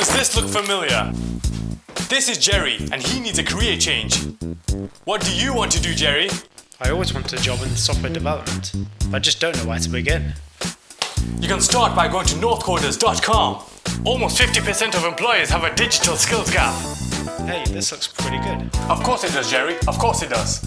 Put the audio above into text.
Does this look familiar? This is Jerry, and he needs a career change. What do you want to do, Jerry? I always wanted a job in software development, but I just don't know where to begin. You can start by going to northcoders.com. Almost 50% of employers have a digital skills gap. Hey, this looks pretty good. Of course it does, Jerry. Of course it does.